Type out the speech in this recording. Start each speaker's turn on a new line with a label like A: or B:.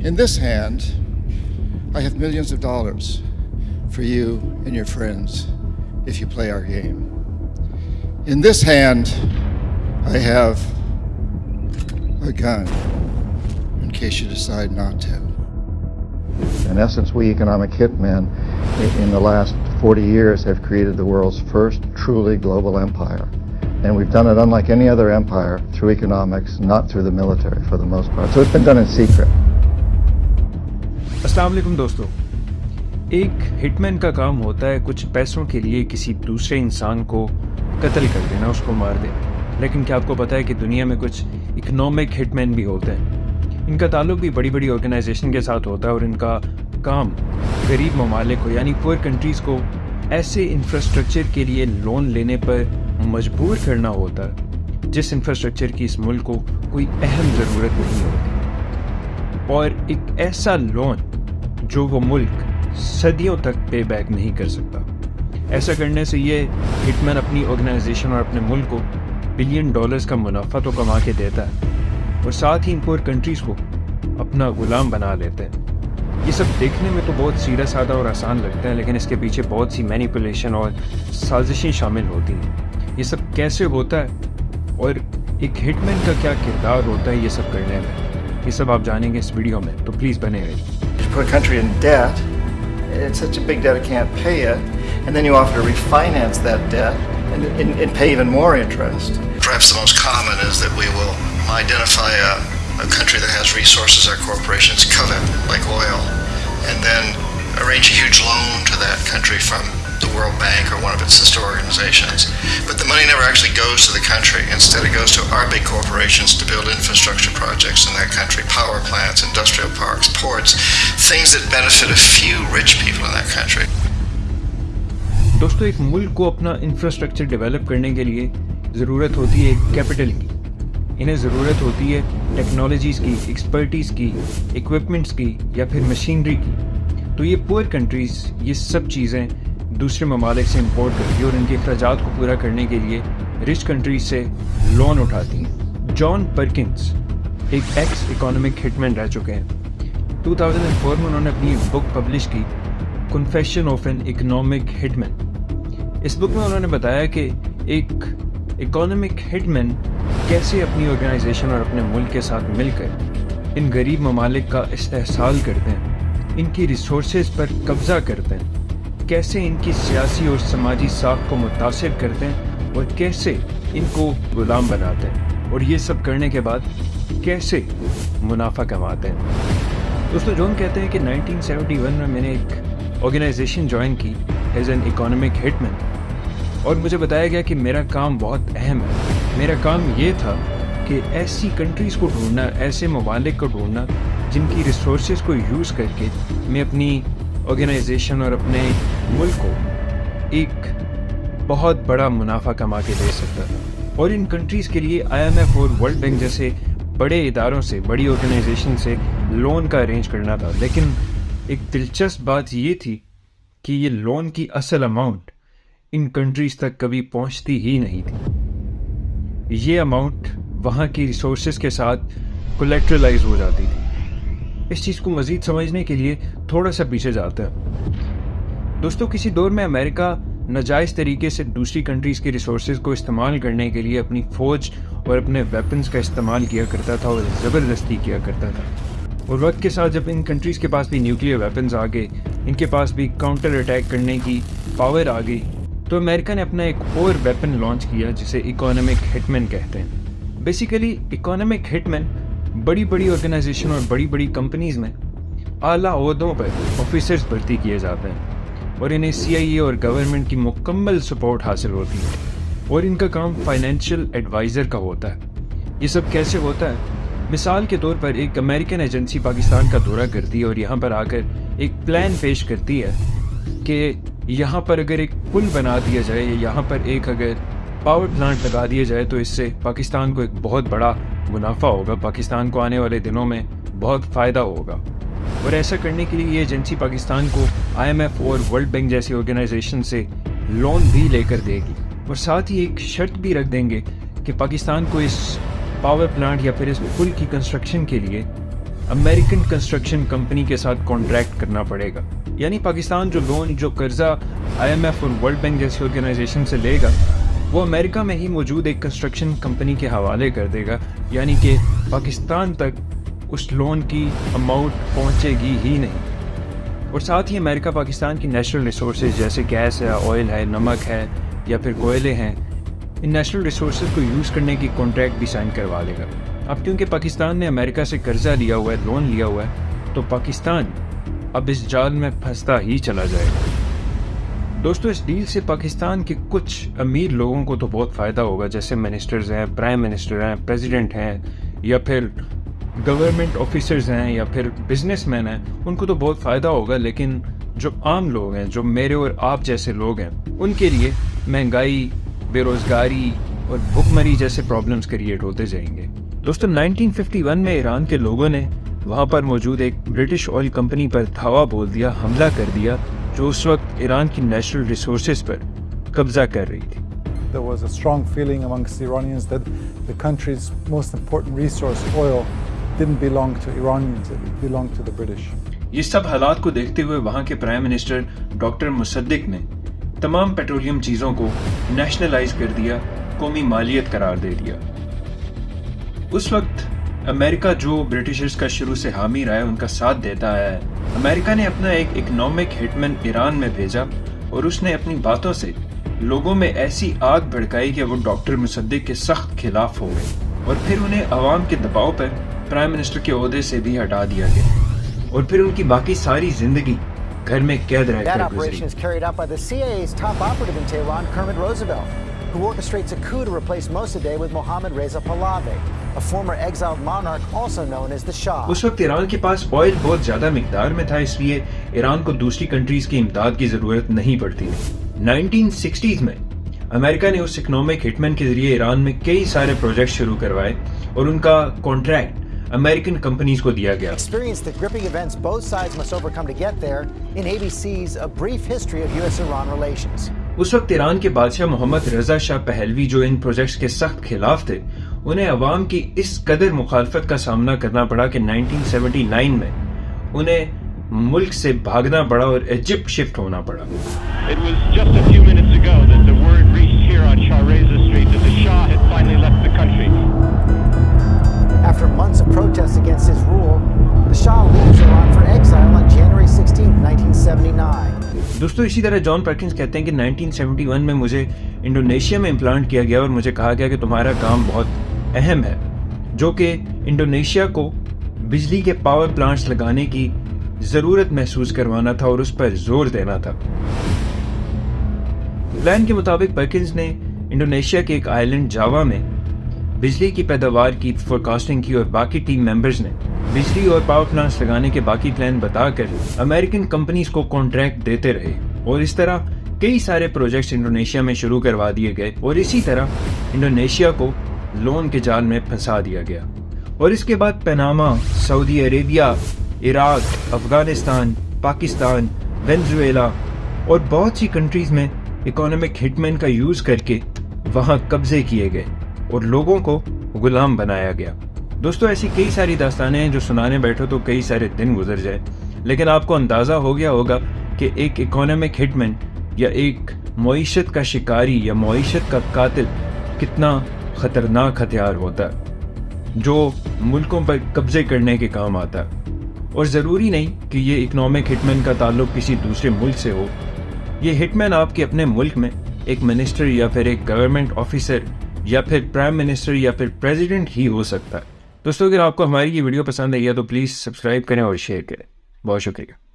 A: In this hand, I have millions of dollars for you and your friends if you play our game. In this hand, I have a gun in case you decide not to. In essence, we economic hitmen in the last 40 years have created the world's first truly global empire. And we've done it unlike any other empire through economics, not through the military for the most part. So it's been done in secret.
B: السلام علیکم دوستو۔ ایک ہٹ مین کا کام ہوتا ہے کچھ پیسوں کے لیے کسی دوسرے انسان کو قتل کر دینا، اس کو مار دینا۔ لیکن کیا آپ کو پتا ہے کہ دنیا میں کچھ اکنامک ہٹ مین بھی ہوتے ہیں؟ ان کا تعلق بھی بڑی بڑی آرگنائزیشن کے ساتھ ہوتا ہے اور ان کا کام غریب ممالک کو یعنی پور کنٹریز کو، ایسے انفراسٹرکچر کے لیے لون لینے پر مجبور کرنا ہوتا ہے، جس انفراسٹرکچر کی اس ملک کو کوئی اہم ضرورت نہیں ہوتی۔ اور ایک ایسا لون جو وہ ملک صدیوں تک پے بیک نہیں کر سکتا۔ ایسا کرنے سے یہ ہٹ مین اپنی آرگنائزیشن اور اپنے ملک کو بلین ڈالرز کا منافع تو کما کے دیتا ہے اور ساتھ ہی ان پور کنٹریز کو اپنا غلام بنا لیتے ہیں۔ یہ سب دیکھنے میں تو بہت سیدھا سادہ اور آسان لگتا ہے، لیکن اس کے پیچھے بہت سی مینیپولیشن اور سازشیں شامل ہوتی ہیں۔ یہ سب کیسے ہوتا ہے؟ اور ایک ہٹ مین کا کیا کردار ہوتا ہے یہ سب کرنے میں؟ یہ سب آپ جانیں گے اس ویڈیو میں، تو پلیز بنے رہیے۔
A: You put a country in debt, it's such a big debt it can't pay it, and then you offer to refinance that debt and, and, and pay even more interest. Perhaps the most common is that we will identify a, a country that has resources our corporations covet, like oil, and then arrange a huge loan to that country from World Bank or one of its sister organizations. But the money never actually goes to the country. Instead, it goes to our big corporations to build infrastructure projects in that country, power plants, industrial parks, ports, things that benefit a few rich people in that country.
B: دوستو ایک ملک کو اپنا infrastructure develop کرنے کے لیے ضرورت ہوتی ہے کیپٹل کی انہیں ضرورت ہوتی ہے ٹیکنالوجیز کی ایکسپرٹیز کی ایکوپمنٹس کی یا پھر مشینری کی تو یہ پور کنٹریز یہ سب چیزیں دوسرے ممالک سے امپورٹ کرتی اور ان کے اخراجات کو پورا کرنے کے لیے رچ کنٹریز سے لون اٹھاتی ہیں۔ جان پرکنس ایک ایکس اکانومک ہٹ مین رہ چکے ہیں۔ 2004 میں انہوں نے اپنی بک پبلش کی confession of an economic hit man us book میں انہوں نے بتایا کہ ایک اکانومک ہٹ مین کیسے اپنی آرگنائزیشن اور اپنے ملک کے ساتھ مل کر ان غریب ممالک کا استحصال کرتے ہیں، ان کی ریسورسز پر قبضہ کرتے ہیں۔ کیسے ان کی سیاسی اور سماجی ساکھ کو متاثر کرتے ہیں اور کیسے ان کو غلام بناتے ہیں؟ اور یہ سب کرنے کے بعد کیسے منافع کماتے ہیں؟ دوستو جون کہتے ہیں کہ 1971 میں میں نے ایک آرگنائزیشن جوائن کی as an economic hit man اور مجھے بتایا گیا کہ میرا کام بہت اہم ہے۔ میرا کام یہ تھا کہ ایسی کنٹریز کو ڈھونڈنا، ایسے ممالک کو ڈھونڈنا جن کی ریسورسز کو یوز کر کے میں اپنی آرگنائزیشن اور اپنے ملک کو ایک بہت بڑا منافع کما کے دے سکتا تھا اور ان کنٹریز کے لیے آئی ایم ایف اور ورلڈ بینک جیسے بڑے اداروں سے، بڑی آرگنائزیشن سے لون کا ارینج کرنا تھا۔ لیکن ایک دلچسپ بات یہ تھی کہ یہ لون کی اصل اماؤنٹ ان کنٹریز تک کبھی پہنچتی ہی نہیں تھی۔ یہ اماؤنٹ وہاں کی ریسورسز کے ساتھ کولیکٹرلائز ہو جاتی تھی۔ اس چیز کو مزید سمجھنے کے لیے تھوڑا سا پیچھے جاتا ہے۔ دوستو، کسی دور میں امریکہ ناجائز طریقے سے دوسری کنٹریز کے ریسورسز کو استعمال کرنے کے لیے اپنی فوج اور اپنے ویپنز کا استعمال کیا کرتا تھا اور زبردستی کیا کرتا تھا۔ اور وقت کے ساتھ جب ان کنٹریز کے پاس بھی نیوکلیر ویپنز آ گئے، ان کے پاس بھی کاؤنٹر اٹیک کرنے کی پاور آ گئی، تو امریکہ نے اپنا ایک اور ویپن لانچ کیا جسے اکانومک ہٹمن کہتے ہیں۔ بیسیکلی اکانومک ہٹمن بڑی بڑی آرگنائزیشن اور بڑی بڑی کمپنیز میں اعلیٰ عہدوں پر آفیسرز بھرتی کیے جاتے ہیں اور انہیں سی آئی اے اور گورنمنٹ کی مکمل سپورٹ حاصل ہوتی ہے اور ان کا کام فائنینشیل ایڈوائزر کا ہوتا ہے۔ یہ سب کیسے ہوتا ہے؟ مثال کے طور پر ایک امریکن ایجنسی پاکستان کا دورہ کرتی ہے اور یہاں پر آ کر ایک پلان پیش کرتی ہے کہ یہاں پر اگر ایک پل بنا دیا جائے یا یہاں پر ایک اگر پاور پلانٹ لگا دیا جائے تو اس سے پاکستان کو ایک بہت بڑا منافع ہوگا پاکستان کو آنے والے دنوں میں بہت فائدہ ہوگا۔ اور ایسا کرنے کے لیے یہ ایجنسی پاکستان کو آئی ایم ایف اور ورلڈ بینک جیسی آرگنائزیشن سے لون بھی لے کر دے گی۔ اور ساتھ ہی ایک شرط بھی رکھ دیں گے کہ پاکستان کو اس پاور پلانٹ یا پھر اس پل کی کنسٹرکشن کے لیے امریکن کنسٹرکشن کمپنی کے ساتھ کانٹریکٹ کرنا پڑے گا۔ یعنی پاکستان جو لون جو قرضہ آئی ایم ایف اور ورلڈ بینک جیسی آرگنائزیشن سے لے گا وہ امریکہ میں ہی موجود ایک کنسٹرکشن کمپنی کے حوالے کر دے گا۔ یعنی کہ پاکستان تک اس لون کی اماؤنٹ پہنچے گی ہی نہیں۔ اور ساتھ ہی امریکہ پاکستان کی نیچرل ریسورسز جیسے گیس ہے آئل ہے، نمک ہے یا پھر کوئلے ہیں، ان نیشنل ریسورسز کو یوز کرنے کی کانٹریکٹ بھی سائن کروا لے گا۔ اب کیونکہ پاکستان نے امریکہ سے قرضہ لیا ہوا ہے لون لیا ہوا ہے، تو پاکستان اب اس جال میں پھنستا ہی چلا جائے گا۔ دوستو، اس ڈیل سے پاکستان کے کچھ امیر لوگوں کو تو بہت فائدہ ہوگا، جیسے منسٹرز ہیں، پرائم منسٹر ہیں، پریزیڈنٹ ہیں، یا پھر گورنمنٹ آفیسرز ہیں، یا پھر بزنس مین ہیں، ان کو تو بہت فائدہ ہوگا، لیکن جو عام لوگ ہیں، جو میرے اور آپ جیسے لوگ ہیں، ان کے لیے مہنگائی، بے روزگاری اور بھوک مری جیسے پرابلمس کریٹ ہوتے جائیں گے۔ دوستو 1951 میں ایران کے لوگوں نے وہاں پر موجود ایک برٹش آئل کمپنی پر دھاوا بول دیا، حملہ کر دیا جو اس وقت ایران کی نیشنل ریسورسز پر قبضہ کر رہی تھی
C: There was a strong feeling amongst the Iranians that the country's most important resource, oil, didn't belong to Iranians, it belonged to the British.
B: یہ سب حالات کو دیکھتے ہوئے وہاں کے پرائم منسٹر ڈاکٹر مصدق نے تمام پیٹرولیم چیزوں کو نیشنلائز کر دیا قومی مالیت قرار دے دیا اس وقت امریکہ جو برٹشرز کا شروع سے حامی رہا ہے ان کا ساتھ دیتا ہے۔ امریکہ نے اپنا ایک اکنامک ہٹمن ایران میں بھیجا اور اس نے اپنی باتوں سے لوگوں میں ایسی آگ بھڑکائی کہ وہ ڈاکٹر مصدق کے سخت خلاف ہو گئے اور پھر انہیں عوام کے دباؤ پر پرائم منسٹر کے عہدے سے بھی ہٹا دیا گیا۔ اور پھر ان کی باقی ساری زندگی گھر میں قید رہ کر گزری۔
D: Who orchestrates a coup to replace Mossadegh with Mohammad Reza Pahlavi, a former exiled monarch also known as the Shah.
B: اس وقت ایران کے پاس آئل بہت زیادہ مقدار میں تھا اس لیے ایران کو دوسری کنٹریز کی امداد کی ضرورت نہیں پڑتی نائنٹین سکسٹیز میں امریکہ نے اس اکنامک ہٹمن کے ذریعے ایران میں کئی سارے پروجیکٹ شروع کروائے اور ان کا کانٹریکٹ امریکن کمپنیز کو دیا گیا
D: Experience the gripping events both sides must overcome to get there in ABC's A Brief History of U.S.-Iran Relations.
B: اس وقت ایران کے بادشاہ محمد رضا شاہ پہلوی جو ان پروجیکٹس کے سخت خلاف تھے انہیں عوام کی اس قدر مخالفت کا سامنا کرنا پڑا کہ 1979 میں انہیں ملک سے بھاگنا پڑا اور ایجپٹ شفٹ ہونا پڑا
E: It was just a few minutes ago that the word reached here on Shah Reza Street that the Shah had finally left the country.
D: After
B: دوستو، اسی طرح جان پرکنز کہتے ہیں کہ 1971 میں مجھے انڈونیشیا میں امپلانٹ کیا گیا اور مجھے کہا گیا کہ تمہارا کام بہت اہم ہے، جو کہ انڈونیشیا کو بجلی کے پاور پلانٹس لگانے کی ضرورت محسوس کروانا تھا اور اس پر زور دینا تھا۔ پلان کے مطابق، پرکنز نے انڈونیشیا کے ایک آئلینڈ جاوا میں بجلی کی پیداوار کی فورکاسٹنگ کی اور باقی ٹیم ممبرز نے بجلی اور پاور پلانٹس لگانے کے باقی پلان بتا کر امریکن کمپنیز کو کانٹریکٹ دیتے رہے۔ اور اس طرح کئی سارے پروجیکٹس انڈونیشیا میں شروع کروا دیے گئے۔ اور اسی طرح انڈونیشیا کو لون کے جال میں پھنسا دیا گیا۔ اور اس کے بعد Panama Saudi Arabia Iraq Afghanistan Pakistan Venezuela اور بہت سی کنٹریز میں اکانومک ہٹمین کا یوز کر کے وہاں قبضے کیے گئے اور لوگوں کو غلام بنایا گیا۔ دوستو، ایسی کئی ساری داستانیں ہیں جو سنانے بیٹھو تو کئی سارے دن گزر جائے لیکن آپ کو اندازہ ہو گیا ہوگا کہ ایک اکانومک ہٹمین یا ایک معیشت کا شکاری یا معیشت کا قاتل کتنا خطرناک ہتھیار ہوتا ہے، جو ملکوں پر قبضے کرنے کے کام آتا ہے۔ اور ضروری نہیں کہ یہ اکنامک ہٹمین کا تعلق کسی دوسرے ملک سے ہو۔ یہ ہٹمین آپ کے اپنے ملک میں ایک منسٹر یا پھر ایک گورنمنٹ آفیسر یا پھر پرائم منسٹر یا پھر پریزیڈنٹ ہی ہو سکتا ہے۔ دوستو، اگر آپ کو ہماری یہ ویڈیو پسند آئی ہے تو پلیز سبسکرائب کریں اور شیئر کریں۔ بہت شکریہ۔